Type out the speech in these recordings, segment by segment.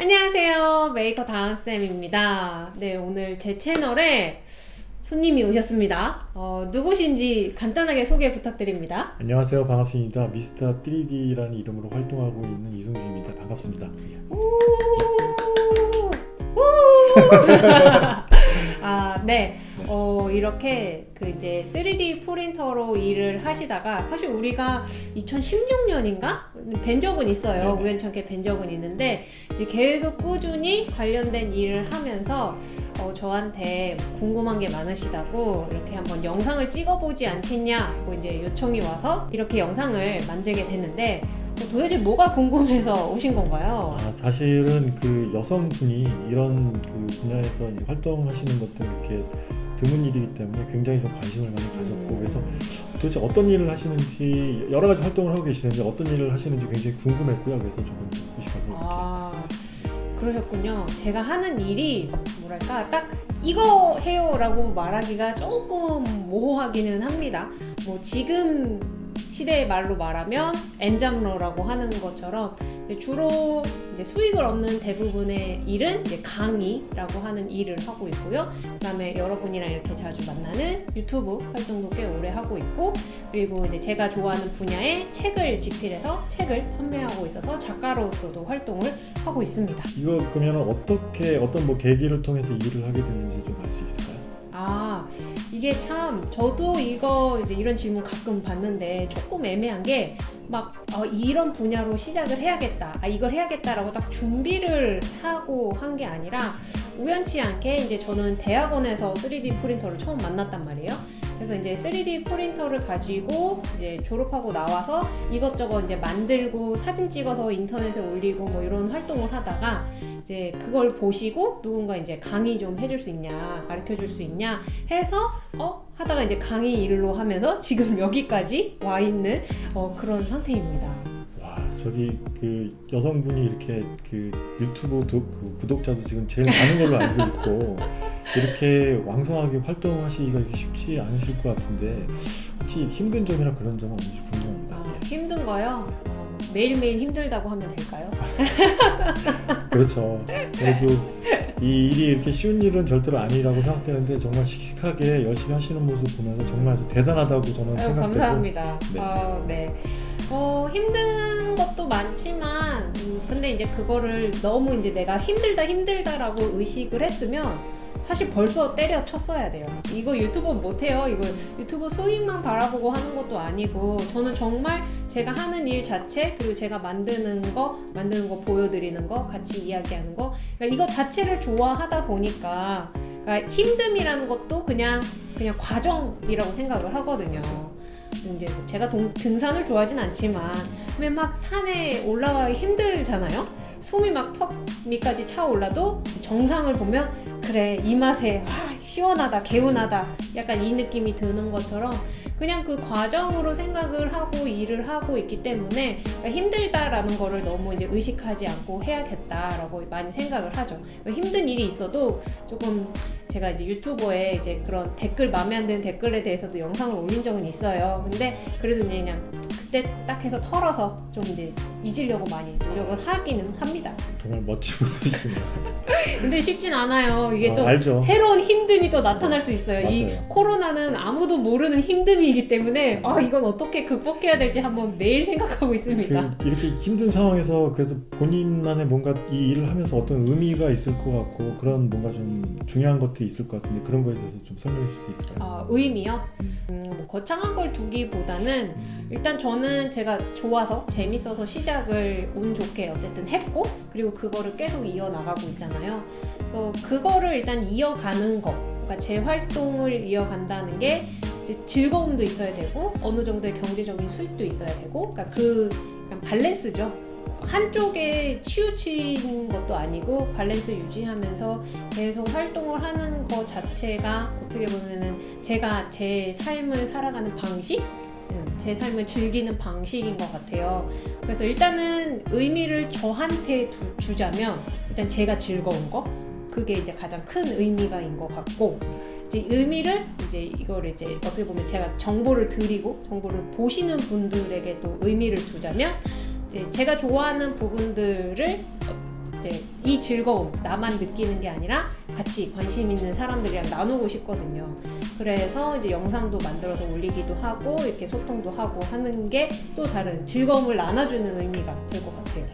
안녕하세요. 메이커 다은쌤입니다. 네 오늘 제 채널에 손님이 오셨습니다. 어, 누구신지 간단하게 소개 부탁드립니다. 안녕하세요. 반갑습니다. 미스터 3D라는 이름으로 활동하고 있는 이승주입니다. 반갑습니다. 아, 네. 어, 이렇게 그 이제 3D 프린터로 일을 하시다가 사실 우리가 2016년인가 뵌 적은 있어요. 네네. 우연찮게 뵌 적은 있는데 이제 계속 꾸준히 관련된 일을 하면서 어, 저한테 궁금한 게 많으시다고 이렇게 한번 영상을 찍어보지 않겠냐고 이제 요청이 와서 이렇게 영상을 만들게 됐는데 도대체 뭐가 궁금해서 오신 건가요? 아, 사실은 그 여성분이 이런 그 분야에서 활동하시는 것들 이렇게 드문 일이기 때문에 굉장히 좀 관심을 많이 가졌고 음. 그래서 도대체 어떤 일을 하시는지 여러 가지 활동을 하고 계시는데 어떤 일을 하시는지 굉장히 궁금했고요 그래서 조금 듣고 싶어서 이렇게 아. 그러셨군요. 제가 하는 일이 뭐랄까 딱 이거 해요 라고 말하기가 조금 모호하기는 합니다. 뭐 지금 시대의 말로 말하면 엔잡러라고 하는 것처럼 이제 주로 이제 수익을 얻는 대부분의 일은 강의라고 하는 일을 하고 있고요. 그 다음에 여러분이랑 이렇게 자주 만나는 유튜브 활동도 꽤 오래 하고 있고 그리고 이제 제가 좋아하는 분야의 책을 집필해서 책을 판매하고 있어서 작가로서도 활동을 하고 있습니다. 이거 그러면 어떻게 어떤 뭐 계기를 통해서 이 일을 하게 됐는지 좀 알 수 있을까요? 아 이게 참 저도 이거 이제 이런 질문 가끔 받는데 조금 애매한 게막 어, 이런 분야로 시작을 해야겠다. 아 이걸 해야겠다라고 딱 준비를 하고 한 게 아니라 우연치 않게 이제 저는 대학원에서 3D 프린터를 처음 만났단 말이에요 그래서 이제 3D 프린터를 가지고 이제 졸업하고 나와서 이것저것 이제 만들고 사진 찍어서 인터넷에 올리고 뭐 이런 활동을 하다가 이제 그걸 보시고 누군가 이제 강의 좀 해줄 수 있냐 가르쳐 줄 수 있냐 해서 어 하다가 이제 강의 일로 하면서 지금 여기까지 와 있는 어, 그런 상태입니다. 와 저기 그 여성분이 이렇게 그 유튜브 도, 그 구독자도 지금 제일 많은 걸로 알고 있고 이렇게 왕성하게 활동하시기가 쉽지 않으실 것 같은데 혹시 힘든 점이나 그런 점은 없는지 궁금합니다. 아, 예. 힘든 거요? 어, 매일매일 힘들다고 하면 될까요? 그렇죠. 그래도 이 일이 이렇게 쉬운 일은 절대로 아니라고 생각되는데 정말 씩씩하게 열심히 하시는 모습 보면서 정말 대단하다고 저는 아유, 생각되고 감사합니다. 네. 아, 네. 어, 힘든 것도 많지만, 음, 근데 이제 그거를 너무 이제 내가 힘들다, 힘들다라고 의식을 했으면, 사실 벌써 때려쳤어야 돼요. 이거 유튜브 못해요. 이거 유튜브 수익만 바라보고 하는 것도 아니고, 저는 정말 제가 하는 일 자체, 그리고 제가 만드는 거, 만드는 거 보여드리는 거, 같이 이야기하는 거, 그러니까 이거 자체를 좋아하다 보니까, 그러니까 힘듦이라는 것도 그냥, 그냥 과정이라고 생각을 하거든요. 이제 제가 동- 등산을 좋아하진 않지만 근데 막 산에 올라가기 힘들잖아요. 숨이 막 턱 밑까지 차올라도 정상을 보면 그래 이 맛에 아, 시원하다 개운하다 약간 이 느낌이 드는 것처럼 그냥 그 과정으로 생각을 하고 일을 하고 있기 때문에 그러니까 힘들다라는 거를 너무 이제 의식하지 않고 해야겠다라고 많이 생각을 하죠. 그러니까 힘든 일이 있어도 조금 제가 이제 유튜버에 이제 그런 댓글 마음에 안 드는 댓글에 대해서도 영상을 올린 적은 있어요. 근데 그래도 그냥 그때 딱 해서 털어서 좀 이제 잊으려고 많이 노력을 하기는 합니다. 정말 멋진 모습이십니다. 근데 쉽진 않아요. 이게 어, 또 알죠. 새로운 힘듦이 또 나타날 수 있어요. 이 맞아요. 코로나는 아무도 모르는 힘듦이기 때문에 아 이건 어떻게 극복해야 될지 한번 매일 생각하고 있습니다. 그 이렇게 힘든 상황에서 그래도 본인만의 뭔가 이 일을 하면서 어떤 의미가 있을 것 같고 그런 뭔가 좀 중요한 것들이 있을 것 같은데 그런 거에 대해서 좀 설명해 줄수 있을까요? 아, 의미요? 음, 뭐 거창한 걸 두기보다는 일단 저는 제가 좋아서 재밌어서 시작 을 운 좋게 어쨌든 했고 그리고 그거를 계속 이어나가고 있잖아요. 그래서 그거를 일단 이어가는 거, 그러니까 제 활동을 이어간다는 게 즐거움도 있어야 되고 어느 정도의 경제적인 수익도 있어야 되고, 그러니까 그 밸런스죠. 한쪽에 치우친 것도 아니고 밸런스 유지하면서 계속 활동을 하는 것 자체가 어떻게 보면은 제가 제 삶을 살아가는 방식 음, 제 삶을 즐기는 방식인 것 같아요. 그래서 일단은 의미를 저한테 두- 주자면 일단 제가 즐거운 거 그게 이제 가장 큰 의미가인 것 같고 이제 의미를 이제 이걸 이제 어떻게 보면 제가 정보를 드리고 정보를 보시는 분들에게 또 의미를 두자면 이제 제가 좋아하는 부분들을 이제 이 즐거움 나만 느끼는 게 아니라 같이 관심 있는 사람들이랑 나누고 싶거든요. 그래서 이제 영상도 만들어서 올리기도 하고 이렇게 소통도 하고 하는 게 또 다른 즐거움을 나눠주는 의미가 될 것 같아요.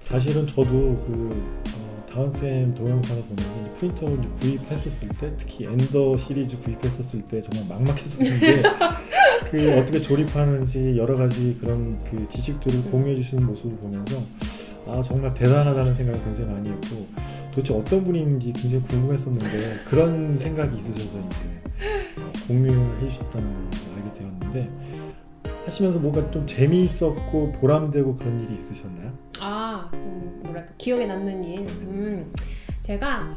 사실은 저도 그 어, 다은쌤 동영상을 이제 프린터를 이제 구입했었을 때 특히 엔더 시리즈 구입했었을 때 정말 막막했었는데 그 어떻게 조립하는지 여러 가지 그런 그 지식들을 공유해 주시는 모습을 보면서 아 정말 대단하다는 생각을 굉장히 많이 했고 도대체 어떤 분인지 굉장히 궁금했었는데 그런 생각이 있으셔서 이제 어, 공유해 주셨다는 걸 알게 되었는데 하시면서 뭔가 좀 재미있었고 보람되고 그런 일이 있으셨나요? 아, 음, 뭐랄까 기억에 남는 일. 음, 제가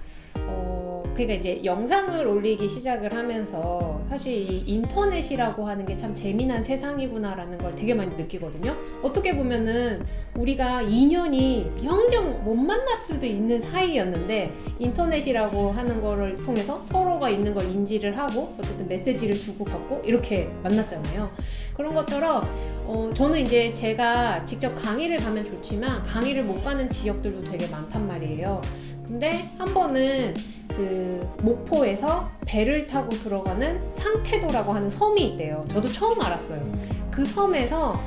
어, 그러니까 이제 영상을 올리기 시작을 하면서 사실 이 인터넷이라고 하는 게 참 재미난 세상이구나라는 걸 되게 많이 느끼거든요. 어떻게 보면은 우리가 인연이 영영 못 만날 수도 있는 사이였는데 인터넷이라고 하는 거를 통해서 서로가 있는 걸 인지를 하고 어쨌든 메시지를 주고받고 이렇게 만났잖아요. 그런 것처럼 어, 저는 이제 제가 직접 강의를 가면 좋지만 강의를 못 가는 지역들도 되게 많단 말이에요. 근데 한 번은 그 목포에서 배를 타고 들어가는 상태도라고 하는 섬이 있대요. 저도 처음 알았어요. 그 섬에서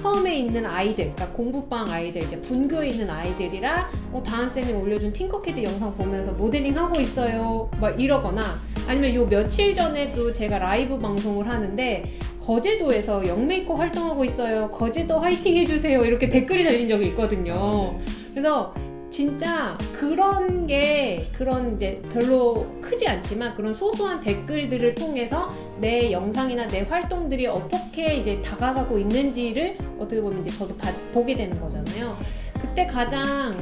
섬에 있는 아이들, 그러니까 공부방 아이들, 이제 분교에 있는 아이들이랑 어, 다은 쌤이 올려준 팅커캐드 영상 보면서 모델링 하고 있어요, 막 이러거나 아니면 요 며칠 전에도 제가 라이브 방송을 하는데 거제도에서 영메이커 활동하고 있어요. 거제도 화이팅 해주세요. 이렇게 댓글이 달린 적이 있거든요. 그래서 진짜 그런 게 그런 이제 별로 크지 않지만 그런 소소한 댓글들을 통해서 내 영상이나 내 활동들이 어떻게 이제 다가가고 있는지를 어떻게 보면 이제 저도 봐- 보게 되는 거잖아요. 그때 가장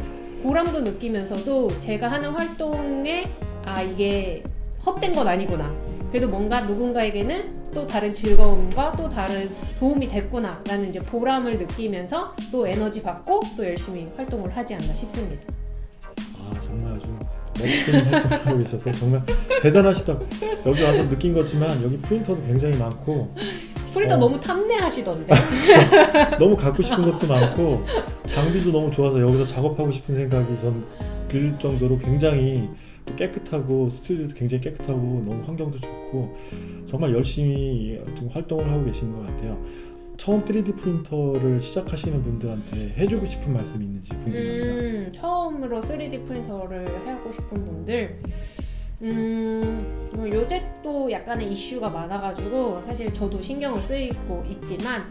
보람도 느끼면서도 제가 하는 활동에 아 이게 헛된 건 아니구나. 그래도 뭔가 누군가에게는 또 다른 즐거움과 또 다른 도움이 됐구나 라는 이제 보람을 느끼면서 또 에너지 받고 또 열심히 활동을 하지 않나 싶습니다. 아 정말 아주 멋진 활동을 하고 계셔서 정말 대단하시다. 여기 와서 느낀 거지만 여기 프린터도 굉장히 많고 프리터 어. 너무 탐내하시던데. 너무 갖고 싶은 것도 많고 장비도 너무 좋아서 여기서 작업하고 싶은 생각이 전 들 정도로 굉장히 또 깨끗하고 스튜디오도 굉장히 깨끗하고 너무 환경도 좋고 정말 열심히 지금 활동을 하고 계신 것 같아요. 처음 3D 프린터를 시작하시는 분들한테 해주고 싶은 말씀이 있는지 궁금합니다. 음, 처음으로 3D 프린터를 하고 싶은 분들 음, 뭐 요새 또 약간의 이슈가 많아가지고 사실 저도 신경을 쓰이고 있지만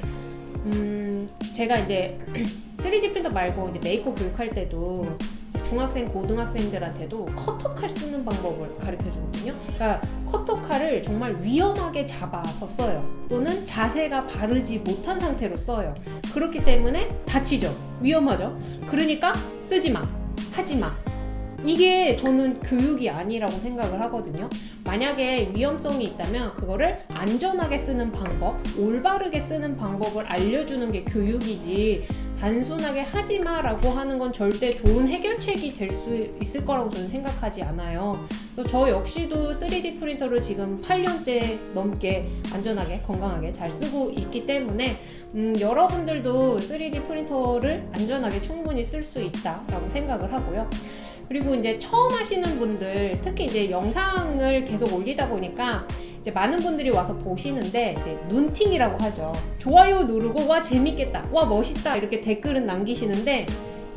음, 제가 이제 3D 프린터 말고 이제 메이커 교육할 때도 중학생, 고등학생들한테도 커터칼 쓰는 방법을 가르쳐 주거든요. 그러니까 커터칼을 정말 위험하게 잡아서 써요. 또는 자세가 바르지 못한 상태로 써요. 그렇기 때문에 다치죠. 위험하죠. 그러니까 쓰지 마. 하지 마. 이게 저는 교육이 아니라고 생각을 하거든요. 만약에 위험성이 있다면 그거를 안전하게 쓰는 방법, 올바르게 쓰는 방법을 알려주는 게 교육이지 단순하게 하지 마 라고 하는 건 절대 좋은 해결책이 될 수 있을 거라고 저는 생각하지 않아요. 저 역시도 3D 프린터를 지금 8년째 넘게 안전하게 건강하게 잘 쓰고 있기 때문에 음, 여러분들도 3D 프린터를 안전하게 충분히 쓸 수 있다 라고 생각을 하고요. 그리고 이제 처음 하시는 분들, 특히 이제 영상을 계속 올리다 보니까 이제 많은 분들이 와서 보시는데 이제 눈팅이라고 하죠. 좋아요 누르고 와 재밌겠다, 와 멋있다 이렇게 댓글은 남기시는데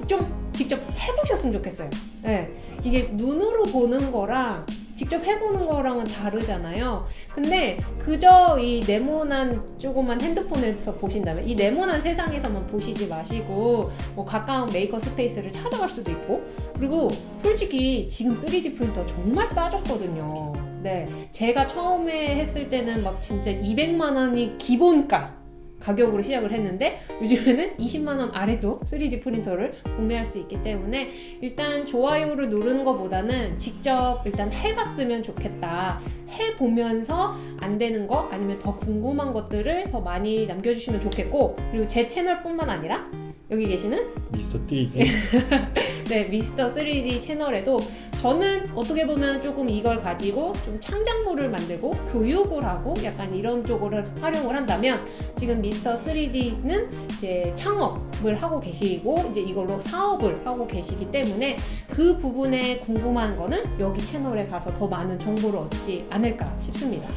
좀 직접 해보셨으면 좋겠어요. 네. 이게 눈으로 보는 거랑 직접 해보는 거랑은 다르잖아요. 근데 그저 이 네모난 조그만 핸드폰에서 보신다면 이 네모난 세상에서만 보시지 마시고 뭐 가까운 maker space를 찾아갈 수도 있고 그리고 솔직히 지금 3D 프린터 정말 싸졌거든요. 네. 제가 처음에 했을 때는 막 진짜 200만 원이 기본가 가격으로 시작을 했는데 요즘에는 20만 원 아래도 3D 프린터를 구매할 수 있기 때문에 일단 좋아요를 누르는 것보다는 직접 일단 해봤으면 좋겠다. 해보면서 안 되는 거 아니면 더 궁금한 것들을 더 많이 남겨주시면 좋겠고 그리고 제 채널 뿐만 아니라 여기 계시는 미스터 3D 네, 미스터 3D 채널에도 저는 어떻게 보면 조금 이걸 가지고 좀 창작물을 만들고 교육을 하고 약간 이런 쪽으로 활용을 한다면 지금 미스터 3D는 이제 창업을 하고 계시고 이제 이걸로 사업을 하고 계시기 때문에 그 부분에 궁금한 거는 여기 채널에 가서 더 많은 정보를 얻지 않을까 싶습니다.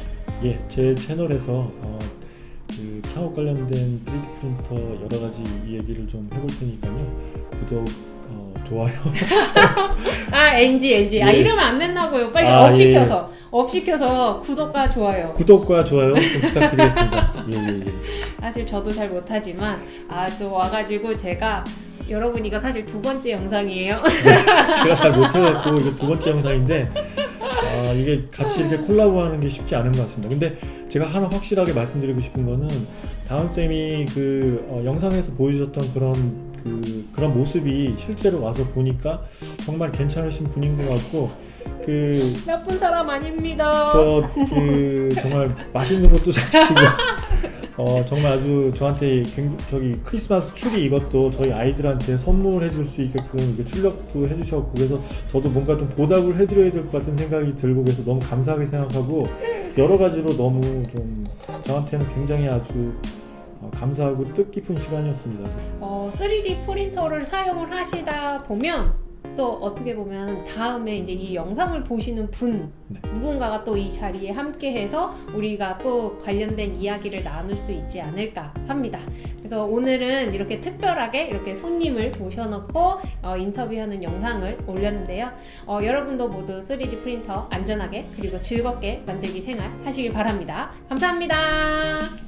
예, 제 채널에서 어, 그 창업 관련된 3D 프린터 여러 가지 얘기를 좀 해볼 테니까요. 구독, 어, 좋아요. 아 NG NG 아 예. 이러면 안 된다고요. 빨리 아, up 시켜서 up 시켜서 구독과 좋아요. 구독과 좋아요 좀 부탁드리겠습니다. 예, 예, 예. 사실 저도 잘 못하지만 아 또 와가지고 제가 여러분 이거 사실 두 번째 영상이에요. 제가 잘 못해갖고 이거 두 번째 영상인데 아, 이게 같이 이렇게 콜라보하는 게 쉽지 않은 것 같습니다. 근데 제가 하나 확실하게 말씀드리고 싶은 거는 다은 쌤이 그 어, 영상에서 보여주셨던 그런 그 그런 모습이 실제로 와서 보니까 정말 괜찮으신 분인 것 같고 그 나쁜 사람 아닙니다. 저 그 정말 맛있는 것도 사주시고 어 정말 아주 저한테 굉- 저기 크리스마스 추리 이것도 저희 아이들한테 선물해 줄 수 있게끔 출력도 해주셨고 그래서 저도 뭔가 좀 보답을 해드려야 될 것 같은 생각이 들고 그래서 너무 감사하게 생각하고 여러 가지로 너무 좀 저한테는 굉장히 아주 어, 감사하고 뜻깊은 시간이었습니다. 어, 3D 프린터를 사용을 하시다 보면 또 어떻게 보면 다음에 이제 이 영상을 보시는 분 네. 누군가가 또 이 자리에 함께해서 우리가 또 관련된 이야기를 나눌 수 있지 않을까 합니다. 그래서 오늘은 이렇게 특별하게 이렇게 손님을 모셔놓고 어, 인터뷰하는 영상을 올렸는데요. 어, 여러분도 모두 3D 프린터 안전하게 그리고 즐겁게 만들기 생활 하시길 바랍니다. 감사합니다.